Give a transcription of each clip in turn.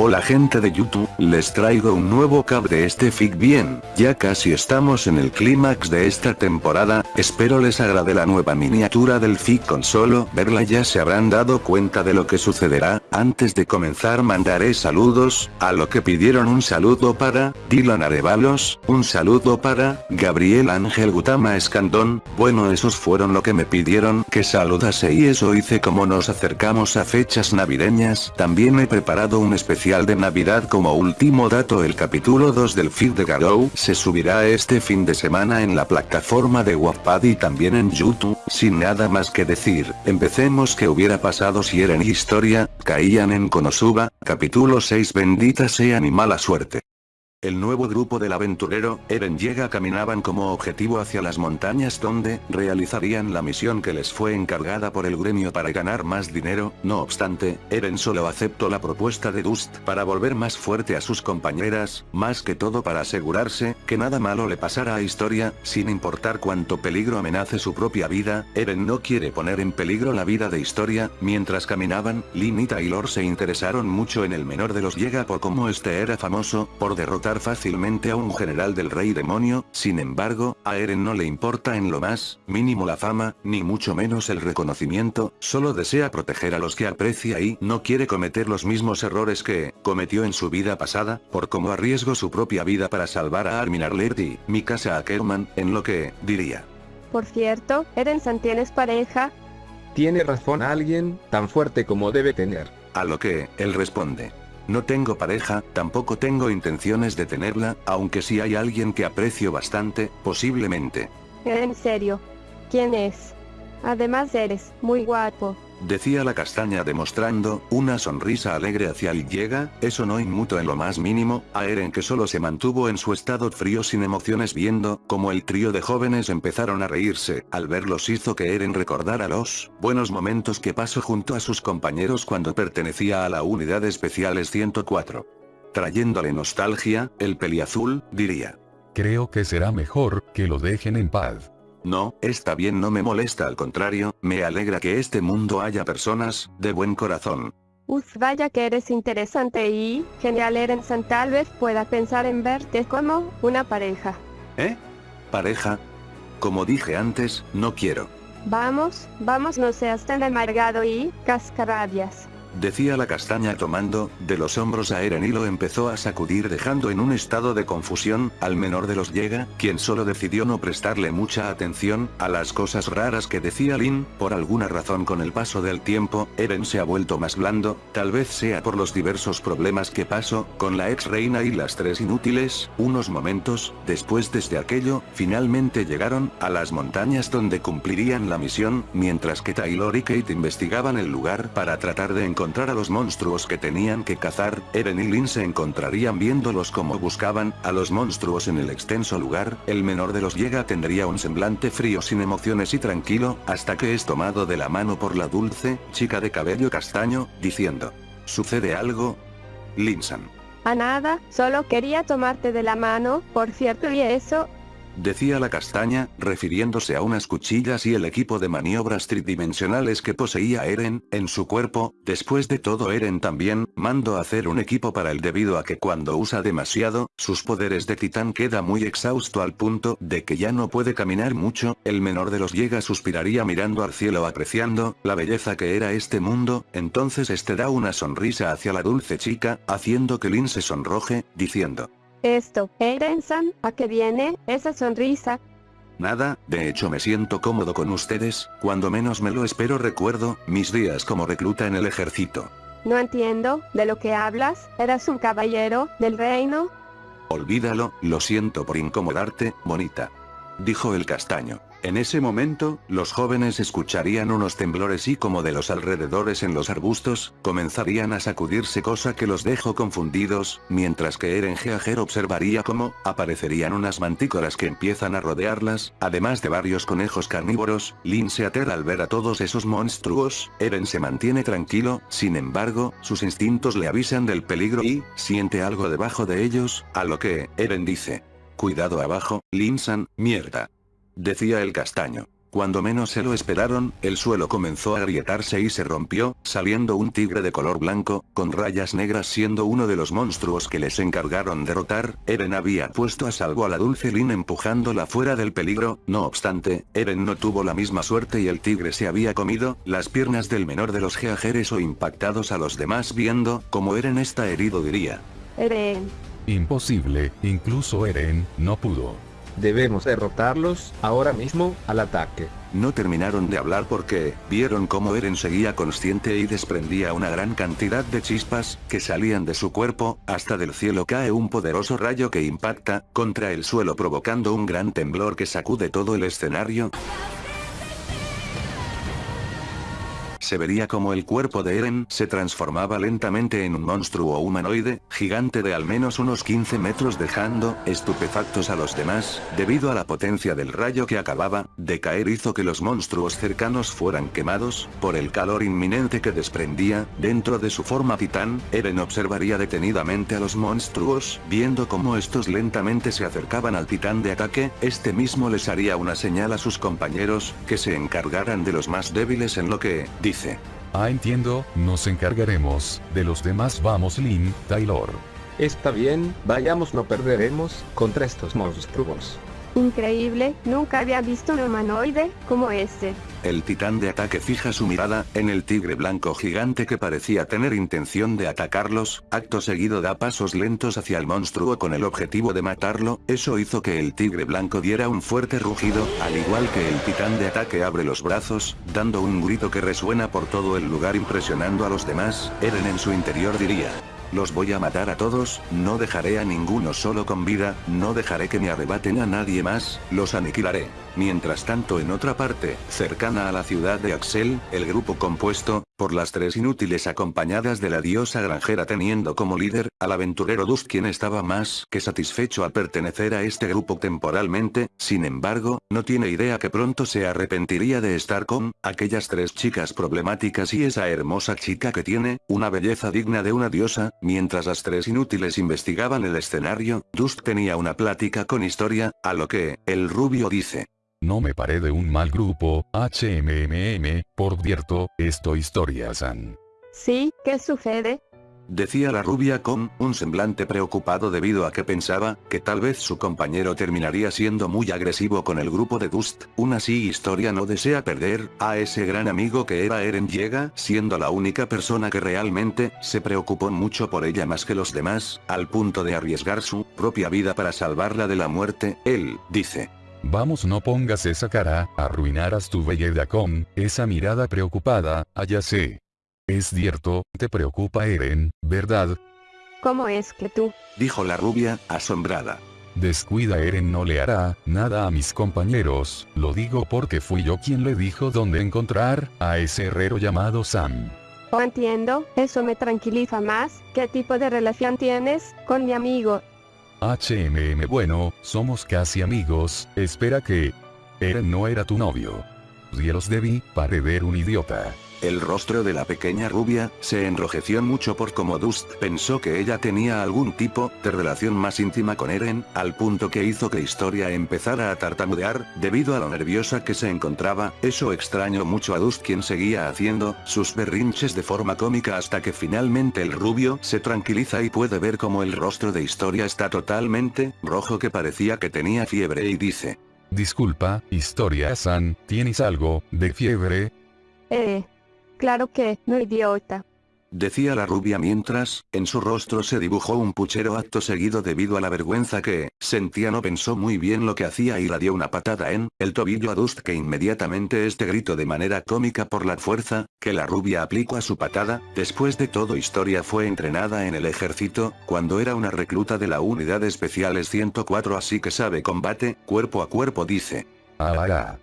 Hola gente de YouTube, les traigo un nuevo cap de este fic bien, ya casi estamos en el clímax de esta temporada, espero les agrade la nueva miniatura del fic con solo verla ya se habrán dado cuenta de lo que sucederá, antes de comenzar mandaré saludos, a lo que pidieron un saludo para, Dylan Arevalos, un saludo para, Gabriel Ángel Gutama Escandón, bueno esos fueron lo que me pidieron que saludase y eso hice como nos acercamos a fechas navideñas, también he preparado un especial de Navidad como último dato el capítulo 2 del feed de Garou se subirá este fin de semana en la plataforma de Wattpad y también en YouTube, sin nada más que decir, empecemos que hubiera pasado si Eren y Historia, caían en Konosuba, capítulo 6 bendita sea mi mala suerte. El nuevo grupo del aventurero, Eren llega caminaban como objetivo hacia las montañas donde, realizarían la misión que les fue encargada por el gremio para ganar más dinero, no obstante, Eren solo aceptó la propuesta de Dust para volver más fuerte a sus compañeras, más que todo para asegurarse, que nada malo le pasara a Historia, sin importar cuánto peligro amenace su propia vida, Eren no quiere poner en peligro la vida de Historia, mientras caminaban, Lin y Taylor se interesaron mucho en el menor de los llega por cómo este era famoso, por derrotar fácilmente a un general del rey demonio, sin embargo, a Eren no le importa en lo más, mínimo la fama, ni mucho menos el reconocimiento, solo desea proteger a los que aprecia y no quiere cometer los mismos errores que, cometió en su vida pasada, por cómo arriesgó su propia vida para salvar a Armin Arlert y, mi casa Ackerman, en lo que, diría. Por cierto, Eren San tienes pareja. Tiene razón alguien, tan fuerte como debe tener. A lo que, él responde. No tengo pareja, tampoco tengo intenciones de tenerla, aunque si hay alguien que aprecio bastante, posiblemente. En serio. ¿Quién es? Además eres muy guapo. Decía la castaña demostrando una sonrisa alegre hacia Llega, eso no inmutó en lo más mínimo, a Eren que solo se mantuvo en su estado frío sin emociones viendo como el trío de jóvenes empezaron a reírse, al verlos hizo que Eren recordara los buenos momentos que pasó junto a sus compañeros cuando pertenecía a la unidad especiales 104. Trayéndole nostalgia, el peliazul, diría. Creo que será mejor que lo dejen en paz. No, está bien no me molesta al contrario, me alegra que este mundo haya personas, de buen corazón. Uf, vaya que eres interesante y, genial Erensan tal vez pueda pensar en verte como, una pareja. ¿Eh? ¿Pareja? Como dije antes, no quiero. Vamos, vamos no seas tan amargado y, cascarabias. Decía la castaña tomando, de los hombros a Eren y lo empezó a sacudir dejando en un estado de confusión, al menor de los llega, quien solo decidió no prestarle mucha atención, a las cosas raras que decía Lin, por alguna razón con el paso del tiempo, Eren se ha vuelto más blando, tal vez sea por los diversos problemas que pasó, con la ex reina y las tres inútiles, unos momentos, después desde aquello, finalmente llegaron, a las montañas donde cumplirían la misión, mientras que Taylor y Kate investigaban el lugar para tratar de encontrar encontrar a los monstruos que tenían que cazar, Eren y Lin se encontrarían viéndolos como buscaban a los monstruos en el extenso lugar, el menor de los llega tendría un semblante frío sin emociones y tranquilo, hasta que es tomado de la mano por la dulce, chica de cabello castaño, diciendo. ¿Sucede algo? Linsan. A nada, solo quería tomarte de la mano, por cierto y eso, Decía la castaña, refiriéndose a unas cuchillas y el equipo de maniobras tridimensionales que poseía Eren, en su cuerpo, después de todo Eren también, mando a hacer un equipo para él debido a que cuando usa demasiado, sus poderes de titán queda muy exhausto al punto de que ya no puede caminar mucho, el menor de los llega suspiraría mirando al cielo apreciando, la belleza que era este mundo, entonces este da una sonrisa hacia la dulce chica, haciendo que Lin se sonroje, diciendo, esto, Eren-san, ¿a qué viene esa sonrisa? Nada, de hecho me siento cómodo con ustedes, cuando menos me lo espero recuerdo, mis días como recluta en el ejército. No entiendo, ¿de lo que hablas? ¿Eras un caballero, del reino? Olvídalo, lo siento por incomodarte, bonita. Dijo el castaño. En ese momento, los jóvenes escucharían unos temblores y como de los alrededores en los arbustos, comenzarían a sacudirse cosa que los dejó confundidos, mientras que Eren Geager observaría cómo, aparecerían unas mantícoras que empiezan a rodearlas, además de varios conejos carnívoros, Lin se aterra al ver a todos esos monstruos, Eren se mantiene tranquilo, sin embargo, sus instintos le avisan del peligro y, siente algo debajo de ellos, a lo que, Eren dice. Cuidado abajo, Linsan, mierda decía el castaño. Cuando menos se lo esperaron, el suelo comenzó a agrietarse y se rompió, saliendo un tigre de color blanco, con rayas negras siendo uno de los monstruos que les encargaron derrotar, Eren había puesto a salvo a la dulce Lin empujándola fuera del peligro, no obstante, Eren no tuvo la misma suerte y el tigre se había comido, las piernas del menor de los geajeres o impactados a los demás viendo, como Eren está herido diría. Eren. Imposible, incluso Eren, no pudo. Debemos derrotarlos, ahora mismo, al ataque. No terminaron de hablar porque, vieron cómo Eren seguía consciente y desprendía una gran cantidad de chispas, que salían de su cuerpo, hasta del cielo cae un poderoso rayo que impacta, contra el suelo provocando un gran temblor que sacude todo el escenario. Se vería como el cuerpo de Eren se transformaba lentamente en un monstruo humanoide, gigante de al menos unos 15 metros dejando, estupefactos a los demás, debido a la potencia del rayo que acababa de caer hizo que los monstruos cercanos fueran quemados, por el calor inminente que desprendía, dentro de su forma. Titán, Eren observaría detenidamente a los monstruos, viendo cómo estos lentamente se acercaban al titán de ataque, este mismo les haría una señal a sus compañeros, que se encargaran de los más débiles en lo que, dice, Ah entiendo, nos encargaremos, de los demás vamos Lin, Taylor. Está bien, vayamos no perderemos, contra estos monstruos. Increíble, nunca había visto un humanoide, como este. El titán de ataque fija su mirada, en el tigre blanco gigante que parecía tener intención de atacarlos, acto seguido da pasos lentos hacia el monstruo con el objetivo de matarlo, eso hizo que el tigre blanco diera un fuerte rugido, al igual que el titán de ataque abre los brazos, dando un grito que resuena por todo el lugar impresionando a los demás, Eren en su interior diría. Los voy a matar a todos, no dejaré a ninguno solo con vida, no dejaré que me arrebaten a nadie más, los aniquilaré. Mientras tanto en otra parte, cercana a la ciudad de Axel, el grupo compuesto, por las tres inútiles acompañadas de la diosa granjera teniendo como líder, al aventurero Dust quien estaba más que satisfecho al pertenecer a este grupo temporalmente, sin embargo, no tiene idea que pronto se arrepentiría de estar con, aquellas tres chicas problemáticas y esa hermosa chica que tiene, una belleza digna de una diosa, mientras las tres inútiles investigaban el escenario, Dust tenía una plática con historia, a lo que, el rubio dice. No me paré de un mal grupo, HMMM, por cierto, esto historia san. Sí, ¿qué sucede? Decía la rubia con un semblante preocupado debido a que pensaba que tal vez su compañero terminaría siendo muy agresivo con el grupo de Dust. Una así historia no desea perder a ese gran amigo que era Eren llega siendo la única persona que realmente se preocupó mucho por ella más que los demás, al punto de arriesgar su propia vida para salvarla de la muerte. Él dice, Vamos no pongas esa cara, arruinarás tu belleza con, esa mirada preocupada, allá sé. Es cierto, te preocupa Eren, ¿verdad? ¿Cómo es que tú? Dijo la rubia, asombrada. Descuida Eren no le hará, nada a mis compañeros, lo digo porque fui yo quien le dijo dónde encontrar, a ese herrero llamado Sam. Oh entiendo, eso me tranquiliza más, ¿qué tipo de relación tienes, con mi amigo? HMM bueno, somos casi amigos, espera que... Eren no era tu novio. Dios debí, parecer un idiota. El rostro de la pequeña rubia, se enrojeció mucho por como Dust pensó que ella tenía algún tipo de relación más íntima con Eren, al punto que hizo que Historia empezara a tartamudear, debido a lo nerviosa que se encontraba, eso extrañó mucho a Dust quien seguía haciendo sus berrinches de forma cómica hasta que finalmente el rubio se tranquiliza y puede ver como el rostro de Historia está totalmente rojo que parecía que tenía fiebre y dice. Disculpa, Historia-san, ¿tienes algo de fiebre? Eh... Claro que, no idiota. Decía la rubia mientras, en su rostro se dibujó un puchero acto seguido debido a la vergüenza que, sentía no pensó muy bien lo que hacía y la dio una patada en, el tobillo a Dust que inmediatamente este grito de manera cómica por la fuerza, que la rubia aplicó a su patada, después de todo historia fue entrenada en el ejército, cuando era una recluta de la unidad especiales 104 así que sabe combate, cuerpo a cuerpo dice. Ah,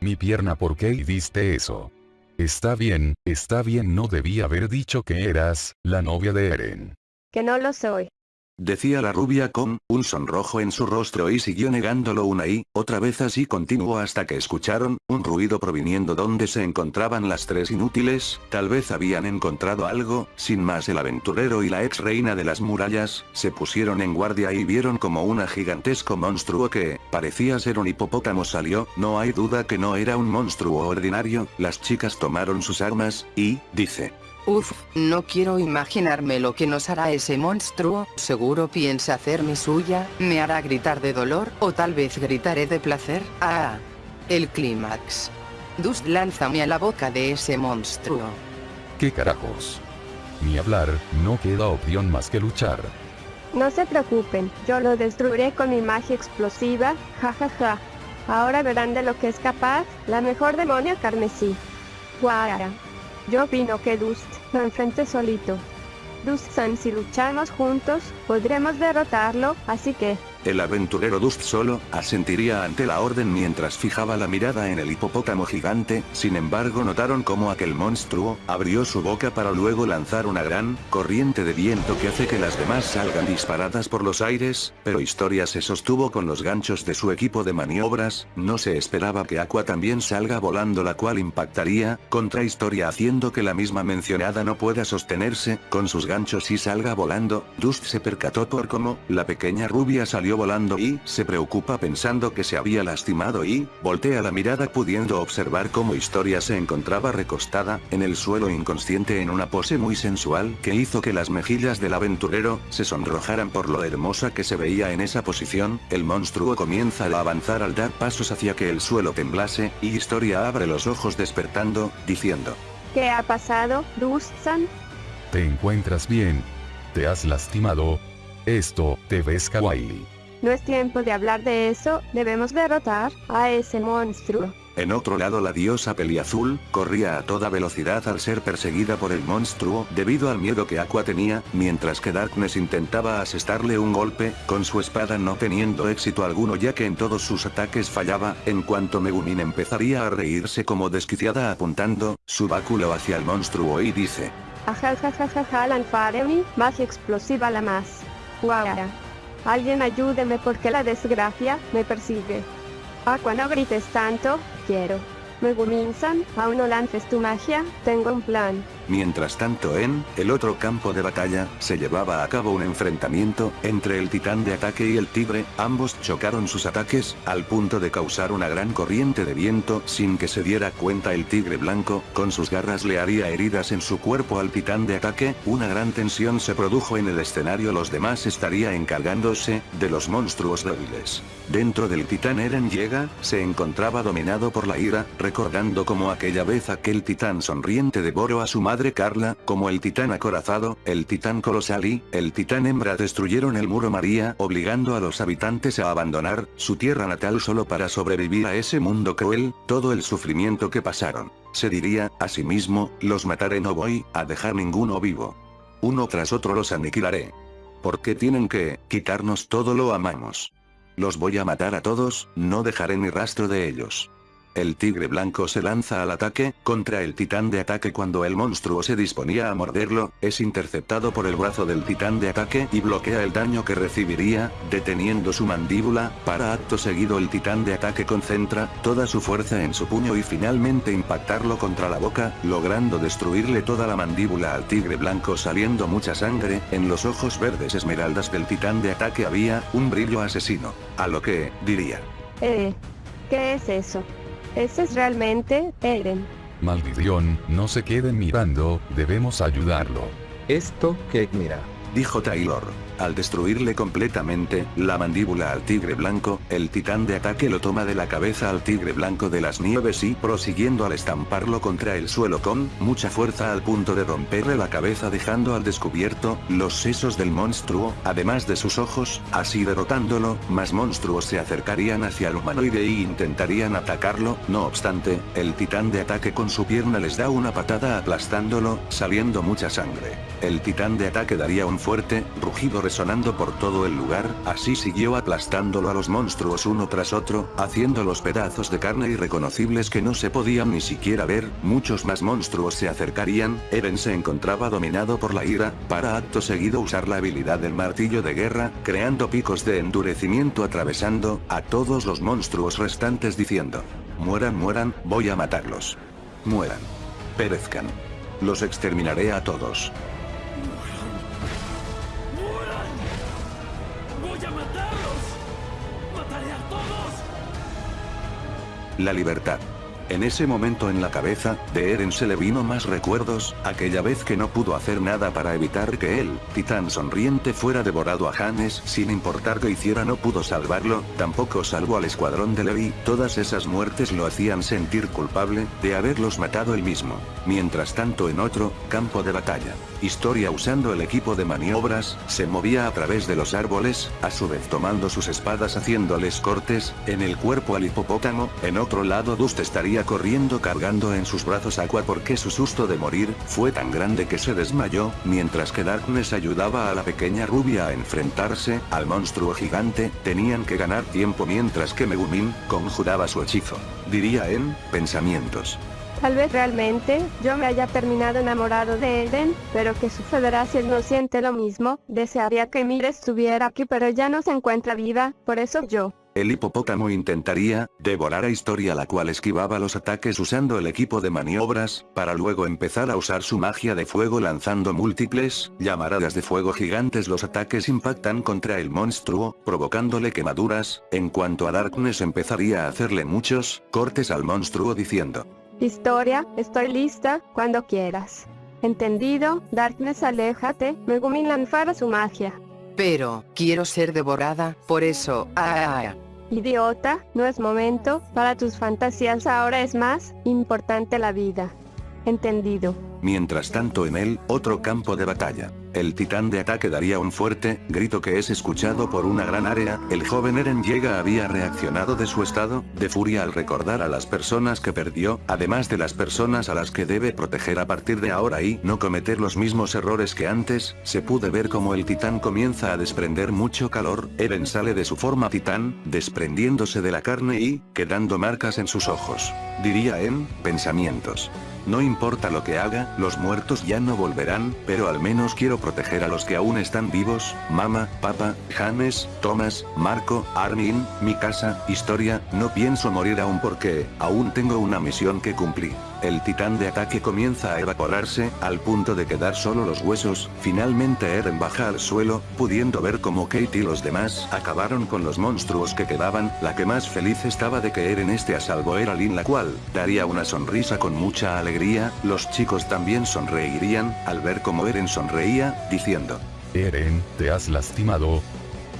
Mi pierna ¿por qué diste eso? Está bien, está bien no debí haber dicho que eras, la novia de Eren. Que no lo soy. Decía la rubia con un sonrojo en su rostro y siguió negándolo una y otra vez así continuó hasta que escucharon un ruido proviniendo donde se encontraban las tres inútiles, tal vez habían encontrado algo, sin más el aventurero y la ex reina de las murallas, se pusieron en guardia y vieron como un gigantesco monstruo que, parecía ser un hipopótamo salió, no hay duda que no era un monstruo ordinario, las chicas tomaron sus armas, y, dice, Uf, no quiero imaginarme lo que nos hará ese monstruo, seguro piensa hacerme suya, me hará gritar de dolor, o tal vez gritaré de placer, ah. El clímax. Dust lánzame a la boca de ese monstruo. ¿Qué carajos? Ni hablar, no queda opción más que luchar. No se preocupen, yo lo destruiré con mi magia explosiva, jajaja. Ahora verán de lo que es capaz, la mejor demonia carmesí. Guara. Yo opino que Dust enfrente solito. Dust-san si luchamos juntos, podremos derrotarlo, así que, El aventurero Dust solo, asentiría ante la orden mientras fijaba la mirada en el hipopótamo gigante, sin embargo notaron cómo aquel monstruo, abrió su boca para luego lanzar una gran, corriente de viento que hace que las demás salgan disparadas por los aires, pero Historia se sostuvo con los ganchos de su equipo de maniobras, no se esperaba que Aqua también salga volando la cual impactaría, contra Historia haciendo que la misma mencionada no pueda sostenerse, con sus ganchos y salga volando, Dust se percató por cómo, la pequeña rubia salió volando y, se preocupa pensando que se había lastimado y, voltea la mirada pudiendo observar cómo Historia se encontraba recostada, en el suelo inconsciente en una pose muy sensual que hizo que las mejillas del aventurero, se sonrojaran por lo hermosa que se veía en esa posición, el monstruo comienza a avanzar al dar pasos hacia que el suelo temblase, y Historia abre los ojos despertando, diciendo, ¿qué ha pasado, Dust-san? ¿Te encuentras bien? ¿Te has lastimado? Esto, te ves kawaii. No es tiempo de hablar de eso, debemos derrotar a ese monstruo. En otro lado la diosa Peliazul, corría a toda velocidad al ser perseguida por el monstruo debido al miedo que Aqua tenía, mientras que Darkness intentaba asestarle un golpe, con su espada no teniendo éxito alguno ya que en todos sus ataques fallaba, en cuanto Megumin empezaría a reírse como desquiciada apuntando, su báculo hacia el monstruo y dice, Ajajajaja lanfaremi, magia explosiva la más. Alguien ayúdeme porque la desgracia me persigue. Aqua no grites tanto, quiero. Megumin-san, aún no lances tu magia, tengo un plan. Mientras tanto en, el otro campo de batalla, se llevaba a cabo un enfrentamiento, entre el titán de ataque y el tigre, ambos chocaron sus ataques, al punto de causar una gran corriente de viento. Sin que se diera cuenta el tigre blanco, con sus garras le haría heridas en su cuerpo al titán de ataque, una gran tensión se produjo en el escenario. Los demás estaría encargándose, de los monstruos débiles. Dentro del titán Eren llega, se encontraba dominado por la ira, recordando como aquella vez aquel titán sonriente devoró a su madre Carla, como el titán acorazado, el titán colosal y, el titán hembra destruyeron el muro María obligando a los habitantes a abandonar, su tierra natal solo para sobrevivir a ese mundo cruel, todo el sufrimiento que pasaron. Se diría, asimismo, los mataré no voy, a dejar ninguno vivo. Uno tras otro los aniquilaré. ¿Por qué tienen que, quitarnos todo lo amamos? Los voy a matar a todos, no dejaré ni rastro de ellos. El tigre blanco se lanza al ataque, contra el titán de ataque cuando el monstruo se disponía a morderlo, es interceptado por el brazo del titán de ataque y bloquea el daño que recibiría, deteniendo su mandíbula, para acto seguido el titán de ataque concentra, toda su fuerza en su puño y finalmente impactarlo contra la boca, logrando destruirle toda la mandíbula al tigre blanco saliendo mucha sangre, en los ojos verdes esmeraldas del titán de ataque había, un brillo asesino. A lo que, diría. Eh, ¿qué es eso? Ese es realmente, Eren. Maldición, no se queden mirando, debemos ayudarlo. Esto, que mira. Dijo Taylor. Al destruirle completamente, la mandíbula al tigre blanco, el titán de ataque lo toma de la cabeza al tigre blanco de las nieves y prosiguiendo al estamparlo contra el suelo con mucha fuerza al punto de romperle la cabeza dejando al descubierto, los sesos del monstruo, además de sus ojos, así derrotándolo, más monstruos se acercarían hacia el humanoide y intentarían atacarlo, no obstante, el titán de ataque con su pierna les da una patada aplastándolo, saliendo mucha sangre. El titán de ataque daría un fuerte, rugido resonando por todo el lugar, así siguió aplastándolo a los monstruos uno tras otro, haciéndolos pedazos de carne irreconocibles que no se podían ni siquiera ver, muchos más monstruos se acercarían, Eren se encontraba dominado por la ira, para acto seguido usar la habilidad del martillo de guerra, creando picos de endurecimiento atravesando, a todos los monstruos restantes diciendo, mueran mueran, voy a matarlos. Mueran. Perezcan. Los exterminaré a todos. La libertad. En ese momento en la cabeza, de Eren se le vino más recuerdos, aquella vez que no pudo hacer nada para evitar que él, titán sonriente fuera devorado a Hannes sin importar que hiciera no pudo salvarlo, tampoco salvó al escuadrón de Levi, todas esas muertes lo hacían sentir culpable, de haberlos matado él mismo. Mientras tanto en otro, campo de batalla. Historia usando el equipo de maniobras, se movía a través de los árboles, a su vez tomando sus espadas haciéndoles cortes, en el cuerpo al hipopótamo, en otro lado Dust estaría corriendo cargando en sus brazos agua porque su susto de morir, fue tan grande que se desmayó, mientras que Darkness ayudaba a la pequeña rubia a enfrentarse, al monstruo gigante, tenían que ganar tiempo mientras que Megumin, conjuraba su hechizo. Diría en, pensamientos. Tal vez realmente, yo me haya terminado enamorado de Eden, pero ¿qué sucederá si él no siente lo mismo? Desearía que Mire estuviera aquí pero ya no se encuentra viva, por eso yo. El hipopótamo intentaría, devorar a Historia la cual esquivaba los ataques usando el equipo de maniobras, para luego empezar a usar su magia de fuego lanzando múltiples, llamaradas de fuego gigantes los ataques impactan contra el monstruo, provocándole quemaduras, en cuanto a Darkness empezaría a hacerle muchos, cortes al monstruo diciendo. Historia, estoy lista, cuando quieras. Entendido, Darkness aléjate, Megumin lanzara su magia. Pero, quiero ser devorada, por eso, ah, ah, ah. Idiota, no es momento, para tus fantasías ahora es más importante la vida. Entendido. Mientras tanto en él, otro campo de batalla. El titán de ataque daría un fuerte grito que es escuchado por una gran área, el joven Eren llega había reaccionado de su estado de furia al recordar a las personas que perdió, además de las personas a las que debe proteger a partir de ahora y no cometer los mismos errores que antes, se pude ver como el titán comienza a desprender mucho calor, Eren sale de su forma titán, desprendiéndose de la carne y, quedando marcas en sus ojos. Diría en, pensamientos. No importa lo que haga, los muertos ya no volverán, pero al menos quiero proteger a los que aún están vivos, Mama, Papa, James, Thomas, Marco, Armin, mi casa, historia, no pienso morir aún porque, aún tengo una misión que cumplir. El titán de ataque comienza a evaporarse, al punto de quedar solo los huesos, finalmente Eren baja al suelo, pudiendo ver como Kate y los demás acabaron con los monstruos que quedaban, la que más feliz estaba de que Eren esté a salvo era Lin la cual, daría una sonrisa con mucha alegría, los chicos también sonreirían, al ver como Eren sonreía, diciendo. Eren, ¿te has lastimado?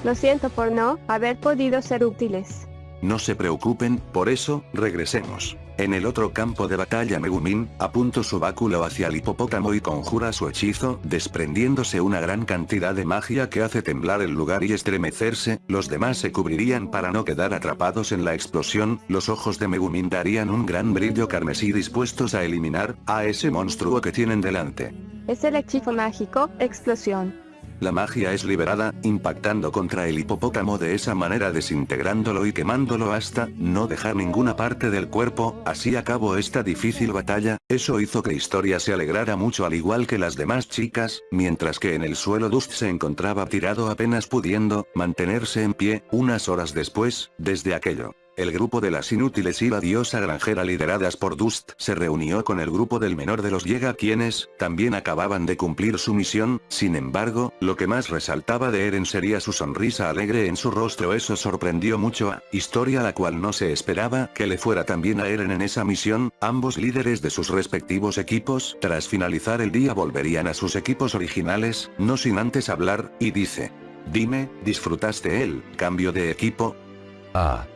Lo siento por no haber podido ser útiles. No se preocupen, por eso, regresemos. En el otro campo de batalla Megumin, apunta su báculo hacia el hipopótamo y conjura su hechizo, desprendiéndose una gran cantidad de magia que hace temblar el lugar y estremecerse, los demás se cubrirían para no quedar atrapados en la explosión, los ojos de Megumin darían un gran brillo carmesí dispuestos a eliminar, a ese monstruo que tienen delante. Es el hechizo mágico, explosión. La magia es liberada, impactando contra el hipopótamo de esa manera desintegrándolo y quemándolo hasta no dejar ninguna parte del cuerpo, así acabó esta difícil batalla, eso hizo que Historia se alegrara mucho al igual que las demás chicas, mientras que en el suelo Dust se encontraba tirado apenas pudiendo mantenerse en pie, unas horas después, desde aquello. El grupo de las inútiles y la diosa granjera lideradas por Dust se reunió con el grupo del menor de los Llega quienes, también acababan de cumplir su misión, sin embargo, lo que más resaltaba de Eren sería su sonrisa alegre en su rostro eso sorprendió mucho a Historia la cual no se esperaba que le fuera tan bien a Eren en esa misión, ambos líderes de sus respectivos equipos, tras finalizar el día volverían a sus equipos originales, no sin antes hablar, y dice. Dime, ¿disfrutaste el cambio de equipo? Ah.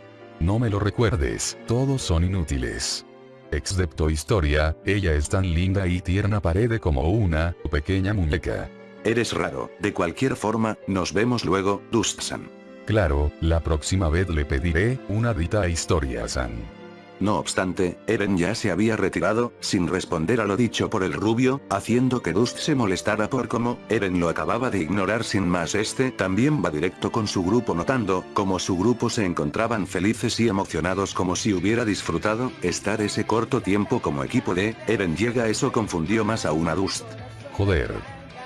No me lo recuerdes, todos son inútiles. Excepto historia, ella es tan linda y tierna parede como una pequeña muñeca. Eres raro, de cualquier forma, nos vemos luego, Dustsan. Claro, la próxima vez le pediré una dita a Historia-san. No obstante, Eren ya se había retirado, sin responder a lo dicho por el rubio, haciendo que Dust se molestara por cómo Eren lo acababa de ignorar sin más este también va directo con su grupo notando como su grupo se encontraban felices y emocionados como si hubiera disfrutado estar ese corto tiempo como equipo de Eren llega eso confundió más aún a Dust. Joder.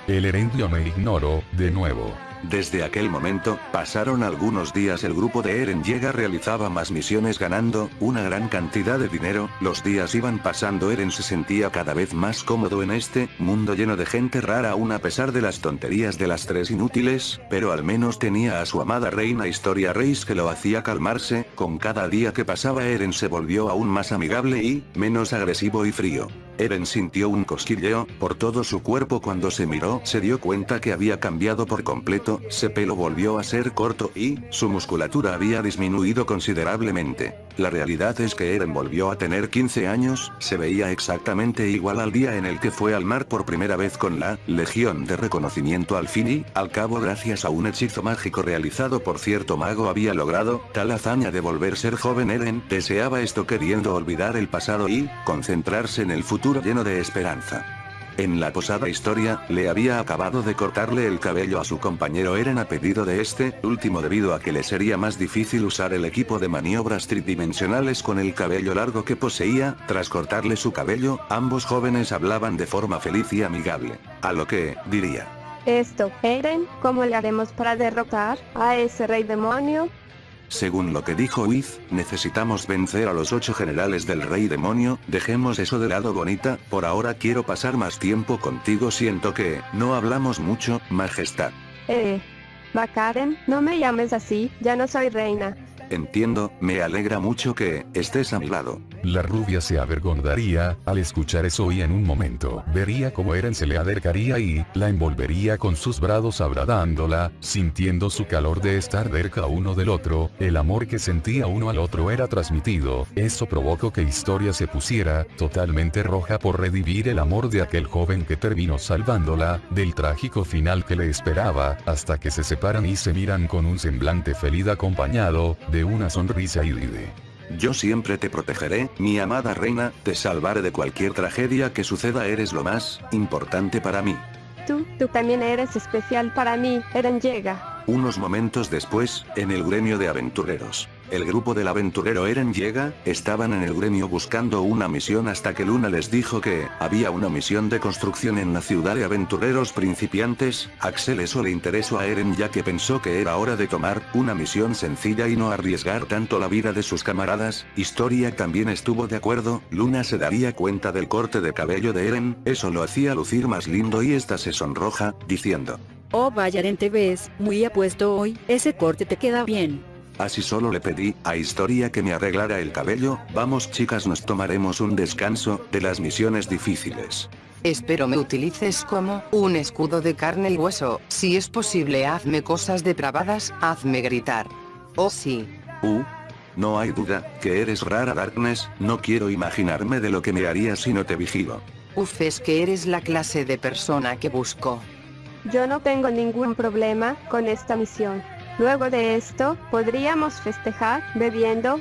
El Erendio me ignoró, de nuevo. Desde aquel momento, pasaron algunos días el grupo de Eren llega realizaba más misiones ganando, una gran cantidad de dinero, los días iban pasando Eren se sentía cada vez más cómodo en este, mundo lleno de gente rara aún a pesar de las tonterías de las tres inútiles, pero al menos tenía a su amada reina Historia Reis que lo hacía calmarse, con cada día que pasaba Eren se volvió aún más amigable y, menos agresivo y frío. Eren sintió un cosquilleo, por todo su cuerpo cuando se miró se dio cuenta que había cambiado por completo, su pelo volvió a ser corto y, su musculatura había disminuido considerablemente. La realidad es que Eren volvió a tener 15 años, se veía exactamente igual al día en el que fue al mar por primera vez con la Legión de Reconocimiento al fin y, al cabo gracias a un hechizo mágico realizado por cierto mago había logrado, tal hazaña de volver ser joven Eren, deseaba esto queriendo olvidar el pasado y, concentrarse en el futuro lleno de esperanza. En la posada historia, le había acabado de cortarle el cabello a su compañero Eren a pedido de este, último debido a que le sería más difícil usar el equipo de maniobras tridimensionales con el cabello largo que poseía, tras cortarle su cabello, ambos jóvenes hablaban de forma feliz y amigable. A lo que, diría. Esto, Eren, ¿cómo le haremos para derrotar a ese rey demonio? Según lo que dijo Wiz, necesitamos vencer a los ocho generales del rey demonio, dejemos eso de lado bonita, por ahora quiero pasar más tiempo contigo siento que, no hablamos mucho, majestad. Eh. Bakaren, no me llames así, ya no soy reina. Entiendo, me alegra mucho que, estés a mi lado. La rubia se avergonzaría, al escuchar eso y en un momento, vería como Eren se le acercaría y, la envolvería con sus brazos abrazándola, sintiendo su calor de estar cerca uno del otro, el amor que sentía uno al otro era transmitido, eso provocó que Historia se pusiera, totalmente roja por revivir el amor de aquel joven que terminó salvándola, del trágico final que le esperaba, hasta que se separan y se miran con un semblante feliz acompañado, de una sonrisa y vive. Yo siempre te protegeré, mi amada reina, te salvaré de cualquier tragedia que suceda eres lo más importante para mí. Tú, tú también eres especial para mí, Eren llega. Unos momentos después, en el gremio de aventureros. El grupo del aventurero Eren llega, estaban en el gremio buscando una misión hasta que Luna les dijo que, había una misión de construcción en la ciudad de aventureros principiantes, Axel eso le interesó a Eren ya que pensó que era hora de tomar, una misión sencilla y no arriesgar tanto la vida de sus camaradas, Historia también estuvo de acuerdo, Luna se daría cuenta del corte de cabello de Eren, eso lo hacía lucir más lindo y esta se sonroja, diciendo. Oh vaya Eren te ves, muy apuesto hoy, ese corte te queda bien. Así solo le pedí a Historia que me arreglara el cabello, vamos chicas nos tomaremos un descanso, de las misiones difíciles. Espero me utilices como un escudo de carne y hueso, si es posible hazme cosas depravadas, hazme gritar. Oh sí. Uh. No hay duda, que eres rara Darkness, no quiero imaginarme de lo que me harías si no te vigilo. Uf es que eres la clase de persona que busco. Yo no tengo ningún problema con esta misión. Luego de esto, podríamos festejar, bebiendo.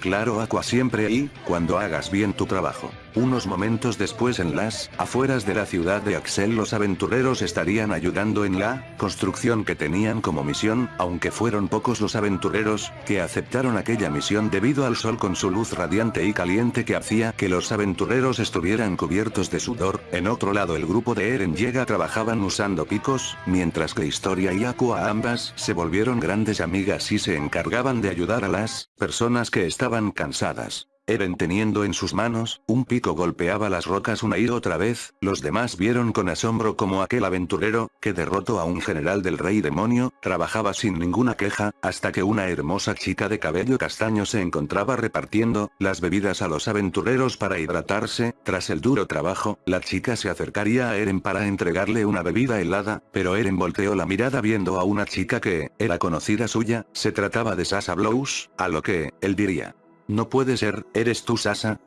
Claro Aqua siempre ahí, cuando hagas bien tu trabajo. Unos momentos después en las afueras de la ciudad de Axel los aventureros estarían ayudando en la construcción que tenían como misión, aunque fueron pocos los aventureros que aceptaron aquella misión debido al sol con su luz radiante y caliente que hacía que los aventureros estuvieran cubiertos de sudor. En otro lado el grupo de Eren llega trabajaban usando picos, mientras que Historia y Aqua ambas se volvieron grandes amigas y se encargaban de ayudar a las personas que estaban cansadas. Eren teniendo en sus manos, un pico golpeaba las rocas una y otra vez, los demás vieron con asombro como aquel aventurero, que derrotó a un general del rey demonio, trabajaba sin ninguna queja, hasta que una hermosa chica de cabello castaño se encontraba repartiendo, las bebidas a los aventureros para hidratarse, tras el duro trabajo, la chica se acercaría a Eren para entregarle una bebida helada, pero Eren volteó la mirada viendo a una chica que, era conocida suya, se trataba de Sasa Blows, a lo que, él diría. No puede ser, ¿eres tú Sasa?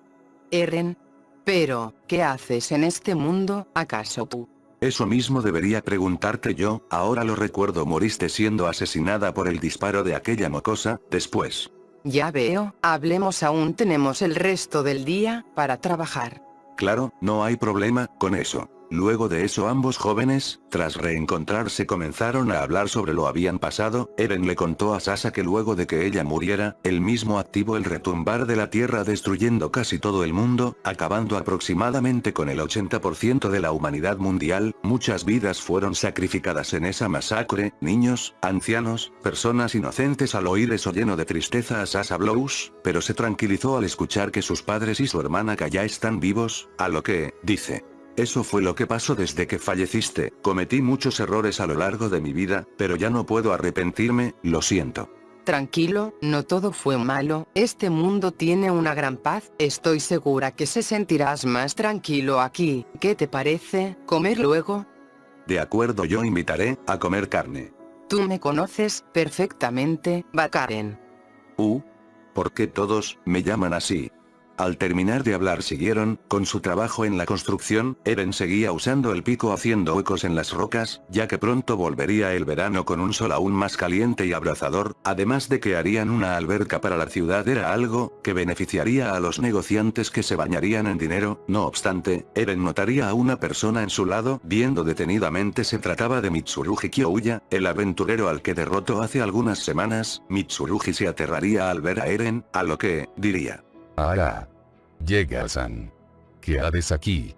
Eren. Pero, ¿qué haces en este mundo, acaso tú? Eso mismo debería preguntarte yo, ahora lo recuerdo moriste siendo asesinada por el disparo de aquella mocosa, después. Ya veo, hablemos aún tenemos el resto del día, para trabajar. Claro, no hay problema con eso. Luego de eso ambos jóvenes, tras reencontrarse comenzaron a hablar sobre lo habían pasado, Eren le contó a Sasa que luego de que ella muriera, él mismo activó el retumbar de la tierra destruyendo casi todo el mundo, acabando aproximadamente con el 80% de la humanidad mundial, muchas vidas fueron sacrificadas en esa masacre, niños, ancianos, personas inocentes. Al oír eso lleno de tristeza a Sasa Blows, pero se tranquilizó al escuchar que sus padres y su hermana ya están vivos, a lo que, dice, eso fue lo que pasó desde que falleciste, cometí muchos errores a lo largo de mi vida, pero ya no puedo arrepentirme, lo siento. Tranquilo, no todo fue malo, este mundo tiene una gran paz, estoy segura que se sentirás más tranquilo aquí, ¿qué te parece, comer luego? De acuerdo yo invitaré, a comer carne. Tú me conoces, perfectamente, Bakaren. Uh. ¿Por qué todos, me llaman así? Al terminar de hablar siguieron, con su trabajo en la construcción, Eren seguía usando el pico haciendo huecos en las rocas, ya que pronto volvería el verano con un sol aún más caliente y abrazador, además de que harían una alberca para la ciudad era algo, que beneficiaría a los negociantes que se bañarían en dinero, no obstante, Eren notaría a una persona en su lado, viendo detenidamente se trataba de Mitsurugi Kyouya, el aventurero al que derrotó hace algunas semanas, Mitsurugi se aterraría al ver a Eren, a lo que, diría. Ahora. Llega San. ¿Qué haces aquí?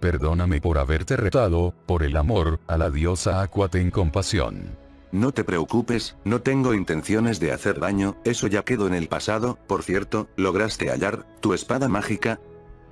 Perdóname por haberte retado, por el amor, a la diosa Aqua ten compasión. No te preocupes, no tengo intenciones de hacer daño, eso ya quedó en el pasado, por cierto, ¿lograste hallar, tu espada mágica?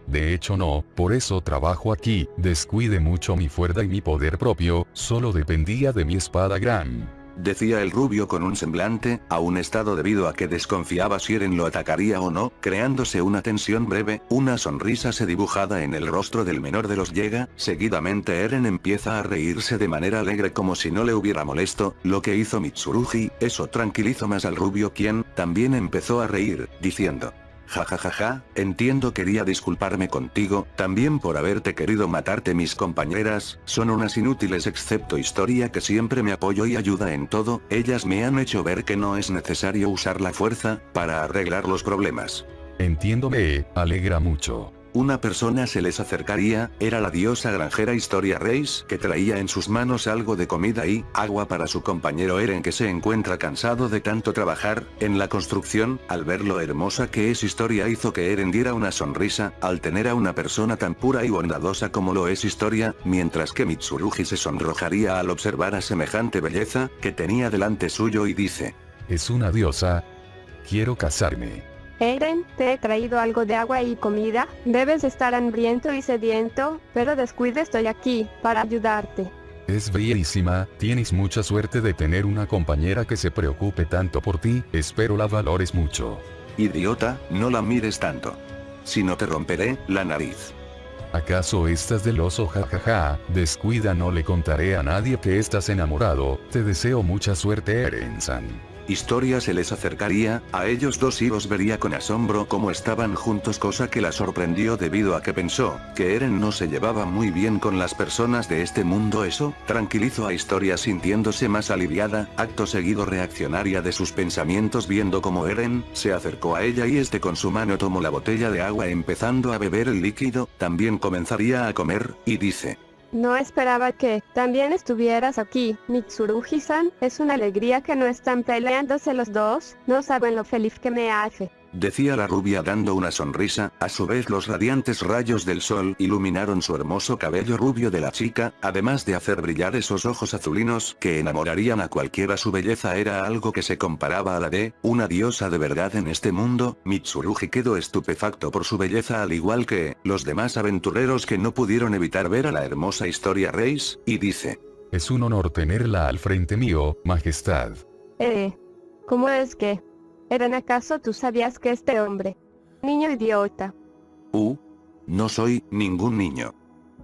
De hecho no, por eso trabajo aquí, descuide mucho mi fuerza y mi poder propio, solo dependía de mi espada gran decía el rubio con un semblante, a un estado debido a que desconfiaba si Eren lo atacaría o no, creándose una tensión breve, una sonrisa se dibujada en el rostro del menor de los llega, seguidamente Eren empieza a reírse de manera alegre como si no le hubiera molesto, lo que hizo Mitsurugi, eso tranquilizó más al rubio quien, también empezó a reír, diciendo, Jajajaja, ja, ja, entiendo quería disculparme contigo, también por haberte querido matarte. Mis compañeras, son unas inútiles excepto historia que siempre me apoyo y ayuda en todo, ellas me han hecho ver que no es necesario usar la fuerza, para arreglar los problemas. Entiendo me alegra mucho una persona se les acercaría, era la diosa granjera Historia Reis, que traía en sus manos algo de comida y agua para su compañero Eren que se encuentra cansado de tanto trabajar, en la construcción, al ver lo hermosa que es Historia hizo que Eren diera una sonrisa, al tener a una persona tan pura y bondadosa como lo es Historia, mientras que Mitsurugi se sonrojaría al observar a semejante belleza, que tenía delante suyo y dice. Es una diosa. Quiero casarme. Eren, te he traído algo de agua y comida, debes estar hambriento y sediento, pero descuide estoy aquí, para ayudarte. Es bellísima, tienes mucha suerte de tener una compañera que se preocupe tanto por ti, espero la valores mucho. Idiota, no la mires tanto. Si no te romperé, la nariz. ¿Acaso estás del oso jajaja? Descuida no le contaré a nadie que estás enamorado, te deseo mucha suerte Eren-san. Historia se les acercaría, a ellos dos y los vería con asombro como estaban juntos cosa que la sorprendió debido a que pensó, que Eren no se llevaba muy bien con las personas de este mundo. Eso, tranquilizó a Historia sintiéndose más aliviada, acto seguido reaccionaria de sus pensamientos viendo como Eren, se acercó a ella y este con su mano tomó la botella de agua empezando a beber el líquido, también comenzaría a comer, y dice, no esperaba que también estuvieras aquí, Mitsurugi-san, es una alegría que no están peleándose los dos, no saben lo feliz que me hace decía la rubia dando una sonrisa, a su vez los radiantes rayos del sol iluminaron su hermoso cabello rubio de la chica, además de hacer brillar esos ojos azulinos que enamorarían a cualquiera su belleza era algo que se comparaba a la de, una diosa de verdad en este mundo, Mitsurugi quedó estupefacto por su belleza al igual que, los demás aventureros que no pudieron evitar ver a la hermosa historia Reis, y dice. Es un honor tenerla al frente mío, majestad. Eh. ¿Cómo es que? ¿Eren acaso tú sabías que este hombre? Niño idiota. Uh. No soy ningún niño.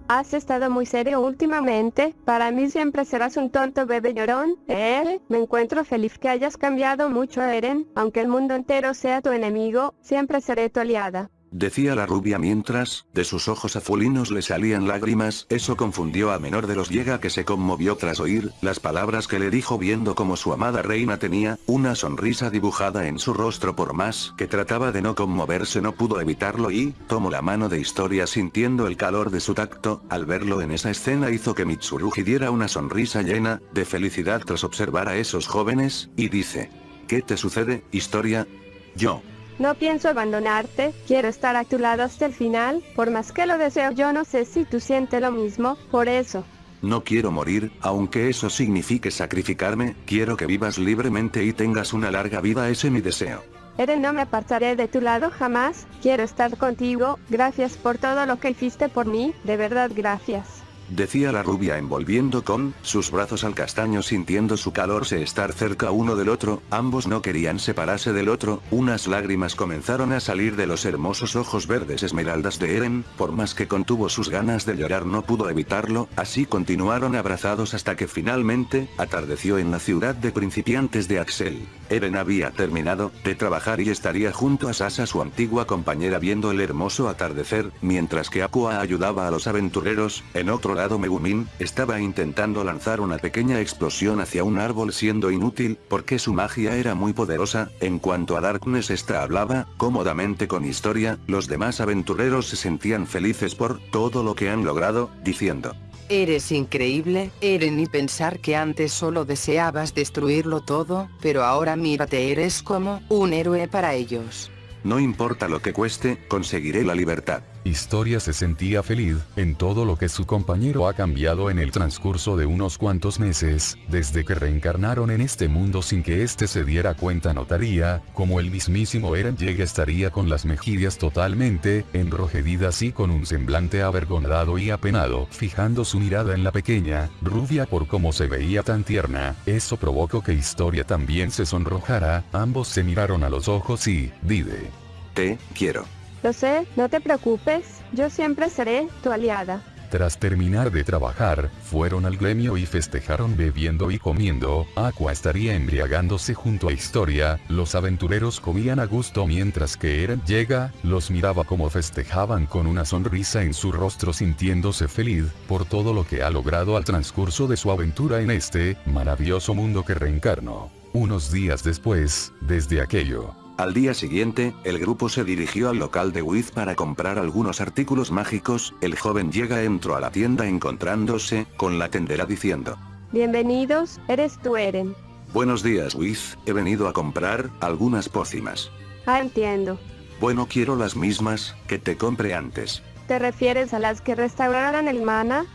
Has estado muy serio últimamente, para mí siempre serás un tonto bebé llorón, eh, me encuentro feliz que hayas cambiado mucho Eren, aunque el mundo entero sea tu enemigo, siempre seré tu aliada. Decía la rubia mientras, de sus ojos azulinos le salían lágrimas, eso confundió a menor de los llega que se conmovió tras oír, las palabras que le dijo viendo como su amada reina tenía, una sonrisa dibujada en su rostro por más que trataba de no conmoverse no pudo evitarlo y, tomó la mano de historia sintiendo el calor de su tacto, al verlo en esa escena hizo que Mitsurugi diera una sonrisa llena, de felicidad tras observar a esos jóvenes, y dice. ¿Qué te sucede, historia? Yo. No pienso abandonarte, quiero estar a tu lado hasta el final, por más que lo deseo yo no sé si tú sientes lo mismo, por eso. No quiero morir, aunque eso signifique sacrificarme, quiero que vivas libremente y tengas una larga vida, ese mi deseo. Eren no me apartaré de tu lado jamás, quiero estar contigo, gracias por todo lo que hiciste por mí, de verdad gracias decía la rubia envolviendo con sus brazos al castaño sintiendo su calor se estar cerca uno del otro, ambos no querían separarse del otro, unas lágrimas comenzaron a salir de los hermosos ojos verdes esmeraldas de Eren, por más que contuvo sus ganas de llorar no pudo evitarlo, así continuaron abrazados hasta que finalmente, atardeció en la ciudad de principiantes de Axel. Eren había terminado de trabajar y estaría junto a Sasa su antigua compañera viendo el hermoso atardecer, mientras que Aqua ayudaba a los aventureros, en otro lado Megumin, estaba intentando lanzar una pequeña explosión hacia un árbol siendo inútil, porque su magia era muy poderosa, en cuanto a Darkness esta hablaba, cómodamente con historia, los demás aventureros se sentían felices por todo lo que han logrado, diciendo. Eres increíble, Eren y pensar que antes solo deseabas destruirlo todo, pero ahora mírate eres como un héroe para ellos. No importa lo que cueste, conseguiré la libertad. Historia se sentía feliz, en todo lo que su compañero ha cambiado en el transcurso de unos cuantos meses, desde que reencarnaron en este mundo sin que éste se diera cuenta notaría, como el mismísimo Eren llega estaría con las mejillas totalmente, enrojedidas y con un semblante avergonzado y apenado, fijando su mirada en la pequeña, rubia por cómo se veía tan tierna, eso provocó que Historia también se sonrojara, ambos se miraron a los ojos y, dide. Te, quiero. Lo sé, no te preocupes, yo siempre seré tu aliada. Tras terminar de trabajar, fueron al gremio y festejaron bebiendo y comiendo, Aqua estaría embriagándose junto a Historia, los aventureros comían a gusto mientras que Eren llega, los miraba como festejaban con una sonrisa en su rostro sintiéndose feliz, por todo lo que ha logrado al transcurso de su aventura en este, maravilloso mundo que reencarnó. Unos días después, desde aquello, al día siguiente, el grupo se dirigió al local de Wiz para comprar algunos artículos mágicos, el joven llega entró a la tienda encontrándose, con la tendera diciendo. Bienvenidos, eres tú Eren. Buenos días Wiz, he venido a comprar, algunas pócimas. Ah entiendo. Bueno quiero las mismas, que te compré antes. ¿Te refieres a las que restauraran el mana?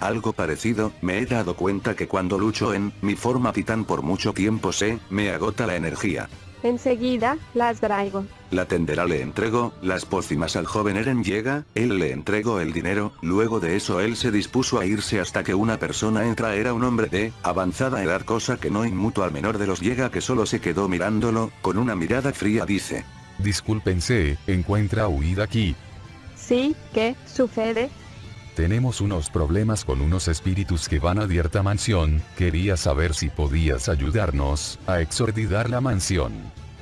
Algo parecido, me he dado cuenta que cuando lucho en mi forma titán por mucho tiempo se me agota la energía. Enseguida, las traigo. La tendera le entregó las pócimas al joven Eren llega, él le entregó el dinero, luego de eso él se dispuso a irse hasta que una persona entra era un hombre de avanzada edad cosa que no inmuto al menor de los llega que solo se quedó mirándolo, con una mirada fría dice. Discúlpense, encuentra huida aquí. Sí, ¿qué sucede? Tenemos unos problemas con unos espíritus que van a Dierta Mansión, quería saber si podías ayudarnos, a exorditar la mansión.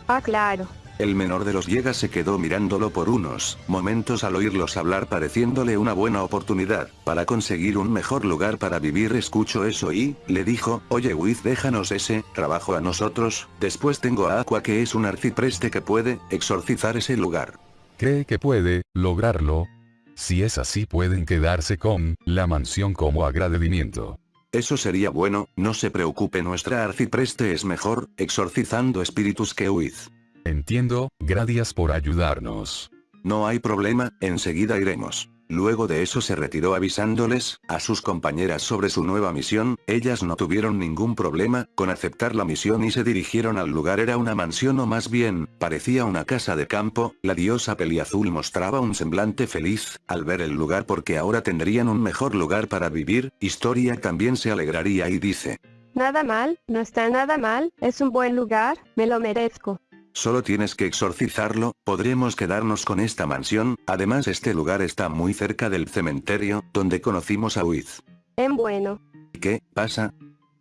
Ah claro. El menor de los llegas se quedó mirándolo por unos momentos al oírlos hablar pareciéndole una buena oportunidad, para conseguir un mejor lugar para vivir escucho eso y, le dijo, oye Wiz déjanos ese, trabajo a nosotros, después tengo a Aqua que es un arcipreste que puede, exorcizar ese lugar. ¿Cree que puede, lograrlo? Si es así pueden quedarse con, la mansión como agradecimiento. Eso sería bueno, no se preocupe nuestra arcipreste es mejor, exorcizando espíritus que Wiz. Entiendo, gracias por ayudarnos. No hay problema, enseguida iremos. Luego de eso se retiró avisándoles, a sus compañeras sobre su nueva misión, ellas no tuvieron ningún problema, con aceptar la misión y se dirigieron al lugar era una mansión o más bien, parecía una casa de campo, la diosa peliazul mostraba un semblante feliz, al ver el lugar porque ahora tendrían un mejor lugar para vivir, Historia también se alegraría y dice. Nada mal, no está nada mal, es un buen lugar, me lo merezco. Solo tienes que exorcizarlo, podremos quedarnos con esta mansión, además este lugar está muy cerca del cementerio, donde conocimos a Wiz. En bueno. ¿Qué pasa?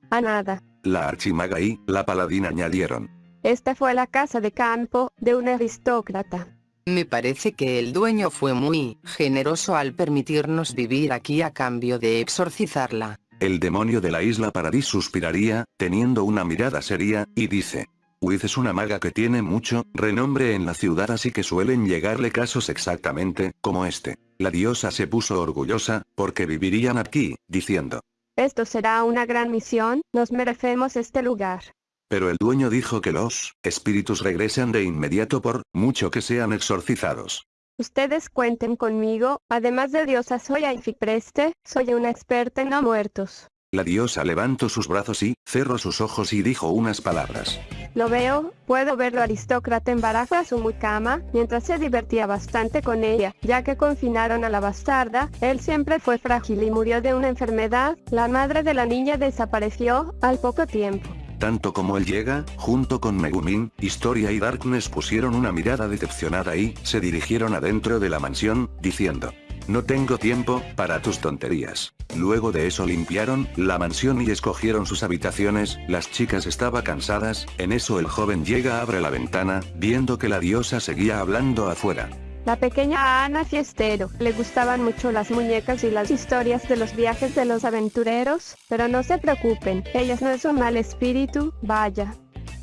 A nada. La archimaga y la paladina añadieron. Esta fue la casa de campo, de un aristócrata. Me parece que el dueño fue muy generoso al permitirnos vivir aquí a cambio de exorcizarla. El demonio de la isla Paradis suspiraría, teniendo una mirada seria, y dice. Wiz es una maga que tiene mucho renombre en la ciudad así que suelen llegarle casos exactamente como este. La diosa se puso orgullosa, porque vivirían aquí, diciendo. Esto será una gran misión, nos merecemos este lugar. Pero el dueño dijo que los espíritus regresan de inmediato por mucho que sean exorcizados. Ustedes cuenten conmigo, además de diosa soy Aifipreste, soy una experta en no muertos. La diosa levantó sus brazos y cerró sus ojos y dijo unas palabras. Lo veo, puedo verlo aristócrata en barajo a su mucama, mientras se divertía bastante con ella, ya que confinaron a la bastarda, él siempre fue frágil y murió de una enfermedad, la madre de la niña desapareció, al poco tiempo. Tanto como él llega, junto con Megumin, Historia y Darkness pusieron una mirada decepcionada y se dirigieron adentro de la mansión, diciendo. No tengo tiempo, para tus tonterías. Luego de eso limpiaron la mansión y escogieron sus habitaciones, las chicas estaban cansadas, en eso el joven llega abre la ventana, viendo que la diosa seguía hablando afuera. La pequeña Ana Fiestero, le gustaban mucho las muñecas y las historias de los viajes de los aventureros, pero no se preocupen, ella no es un mal espíritu, vaya.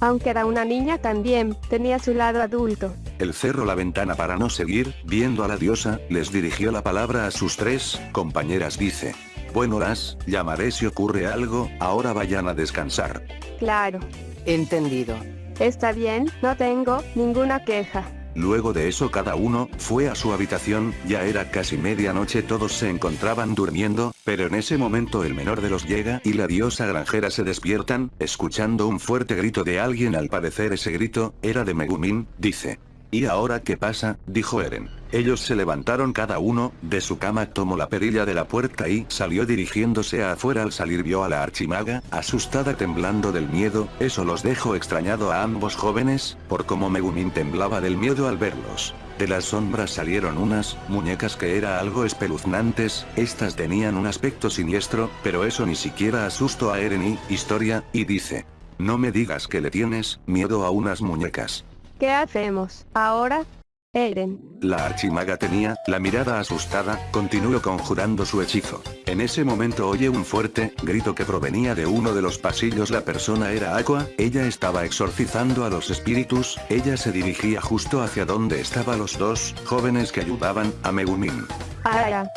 Aunque era una niña también, tenía su lado adulto. El cerró la ventana para no seguir, viendo a la diosa, les dirigió la palabra a sus tres compañeras dice. Bueno las, llamaré si ocurre algo, ahora vayan a descansar. Claro. Entendido. Está bien, no tengo ninguna queja. Luego de eso cada uno, fue a su habitación, ya era casi medianoche todos se encontraban durmiendo, pero en ese momento el menor de los llega y la diosa granjera se despiertan, escuchando un fuerte grito de alguien al parecer ese grito, era de Megumin, dice. ¿Y ahora qué pasa? dijo Eren. Ellos se levantaron cada uno, de su cama tomó la perilla de la puerta y salió dirigiéndose a afuera al salir vio a la archimaga, asustada temblando del miedo, eso los dejó extrañado a ambos jóvenes, por cómo Megumin temblaba del miedo al verlos. De las sombras salieron unas muñecas que era algo espeluznantes, estas tenían un aspecto siniestro, pero eso ni siquiera asustó a Eren y, historia, y dice. No me digas que le tienes miedo a unas muñecas. ¿Qué hacemos ahora? Eren. La archimaga tenía la mirada asustada, continuó conjurando su hechizo. En ese momento oye un fuerte grito que provenía de uno de los pasillos. La persona era Aqua, ella estaba exorcizando a los espíritus, ella se dirigía justo hacia donde estaban los dos jóvenes que ayudaban a Megumin. Ahora.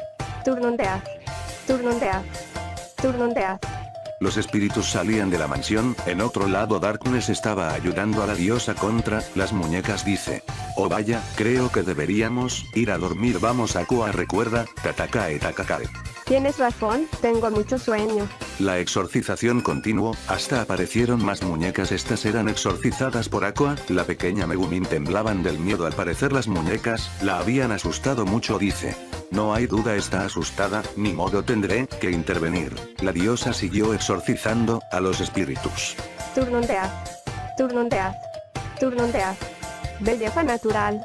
Los espíritus salían de la mansión, en otro lado Darkness estaba ayudando a la diosa contra las muñecas dice. Oh vaya, creo que deberíamos ir a dormir vamos a Kua recuerda, Tatakae Takakae. Tienes razón, tengo mucho sueño. La exorcización continuó, hasta aparecieron más muñecas estas eran exorcizadas por Aqua, la pequeña Megumin temblaban del miedo al parecer las muñecas, la habían asustado mucho dice. No hay duda está asustada, ni modo tendré que intervenir. La diosa siguió exorcizando a los espíritus. Belleza natural.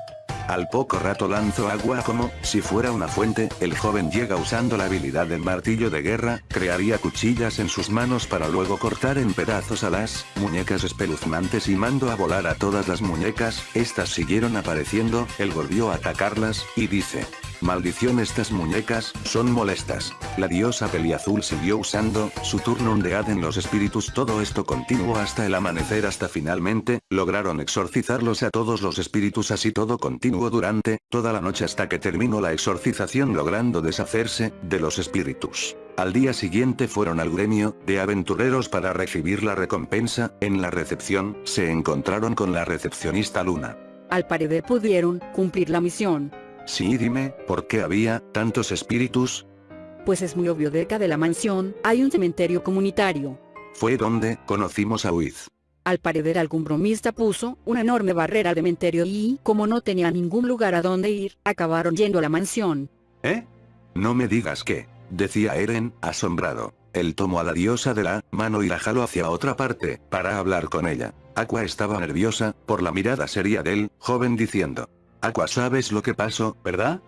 Al poco rato lanzó agua como si fuera una fuente, el joven llega usando la habilidad del martillo de guerra, crearía cuchillas en sus manos para luego cortar en pedazos a las muñecas espeluznantes y mando a volar a todas las muñecas, estas siguieron apareciendo, él volvió a atacarlas, y dice. Maldición estas muñecas, son molestas. La diosa peliazul siguió usando, su turno undead en los espíritus todo esto continuó hasta el amanecer hasta finalmente, lograron exorcizarlos a todos los espíritus así todo continuó durante, toda la noche hasta que terminó la exorcización logrando deshacerse, de los espíritus. Al día siguiente fueron al gremio, de aventureros para recibir la recompensa, en la recepción, se encontraron con la recepcionista Luna. Al parecer pudieron cumplir la misión. Sí dime, ¿por qué había tantos espíritus? Pues es muy obvio cerca de la mansión, hay un cementerio comunitario. Fue donde conocimos a Wiz. Al parecer algún bromista puso una enorme barrera al cementerio y, como no tenía ningún lugar a donde ir, acabaron yendo a la mansión. ¿Eh? No me digas que, decía Eren, asombrado. Él tomó a la diosa de la mano y la jaló hacia otra parte, para hablar con ella. Aqua estaba nerviosa, por la mirada seria del joven diciendo. Aqua sabes lo que pasó, ¿verdad?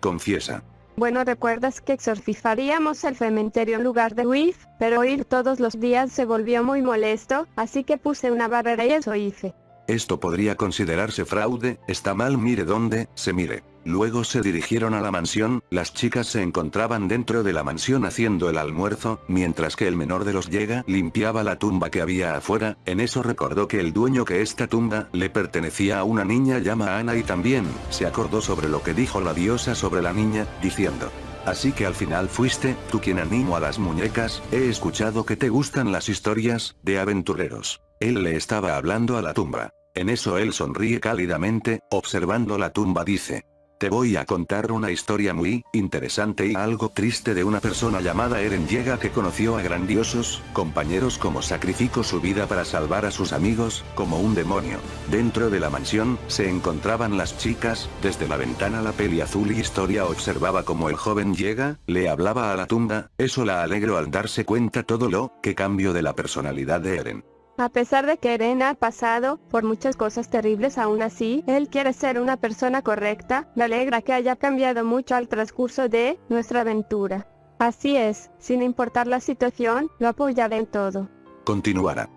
Confiesa. Bueno recuerdas que exorcizaríamos el cementerio en lugar de Wiz, pero ir todos los días se volvió muy molesto, así que puse una barrera y eso hice. Esto podría considerarse fraude, está mal mire dónde, se mire. Luego se dirigieron a la mansión, las chicas se encontraban dentro de la mansión haciendo el almuerzo, mientras que el menor de los llega limpiaba la tumba que había afuera, en eso recordó que el dueño que esta tumba le pertenecía a una niña llama Ana y también, se acordó sobre lo que dijo la diosa sobre la niña, diciendo, Así que al final fuiste, tú quien animó a las muñecas, he escuchado que te gustan las historias, de aventureros. Él le estaba hablando a la tumba. En eso él sonríe cálidamente, observando la tumba dice, te voy a contar una historia muy interesante y algo triste de una persona llamada Eren Llega que conoció a grandiosos compañeros como sacrificó su vida para salvar a sus amigos, como un demonio. Dentro de la mansión, se encontraban las chicas, desde la ventana la peli azul y historia observaba como el joven llega, le hablaba a la tumba, eso la alegró al darse cuenta todo lo que cambió de la personalidad de Eren. A pesar de que Eren ha pasado por muchas cosas terribles aún así, él quiere ser una persona correcta, me alegra que haya cambiado mucho al transcurso de nuestra aventura. Así es, sin importar la situación, lo apoyaré en todo. Continuará.